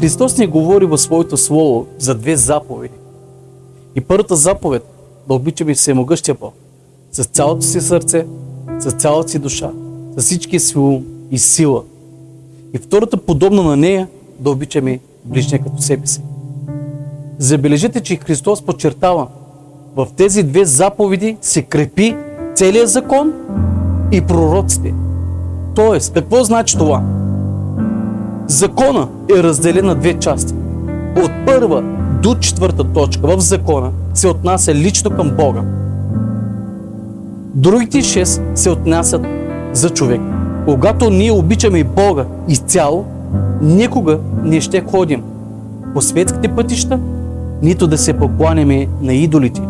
Христос ни говори в своето слово за две заповеди. И първата заповед да обичаме всемогъщия Бог с цялото си сърце, с цялата си душа, с всичкия си ум и сила. И втората подобна на нея да обичаме ближния като себе си. Забележете, че Христос подчертава, в тези две заповеди се крепи целият закон и пророците. Тоест, какво значи това? Закона е разделен на две части. От първа до четвърта точка в закона се отнася лично към Бога. Другите шест се отнасят за човек. Когато ние обичаме Бога изцяло, никога не ще ходим по светските пътища, нито да се покланяме на идолите.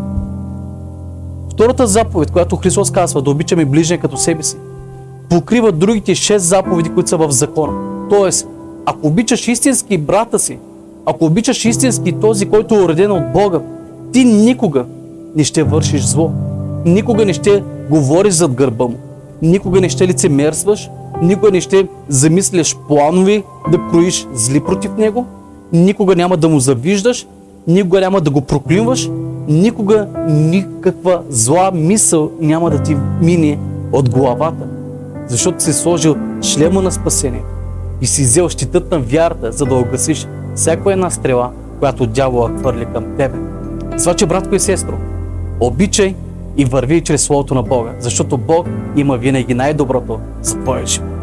Втората заповед, която Христос казва да обичаме ближния като себе си, покрива другите шест заповеди, които са в закона. Тоест, ако обичаш истински брата си, ако обичаш истински този, който е уреден от Бога, ти никога не ще вършиш зло. Никога не ще говориш зад гърба му. Никога не ще лицемерстваш. Никога не ще замисляш планови да кроиш зли против него. Никога няма да му завиждаш. Никога няма да го проклинваш. Никога никаква зла мисъл няма да ти мине от главата. Защото си сложил шлема на спасение и си взел щитът на вярата, за да огасиш всяка една стрела, която дявола хвърли към тебе. Това, че, братко и сестро, обичай и върви чрез Словото на Бога, защото Бог има винаги най-доброто за твоя живот.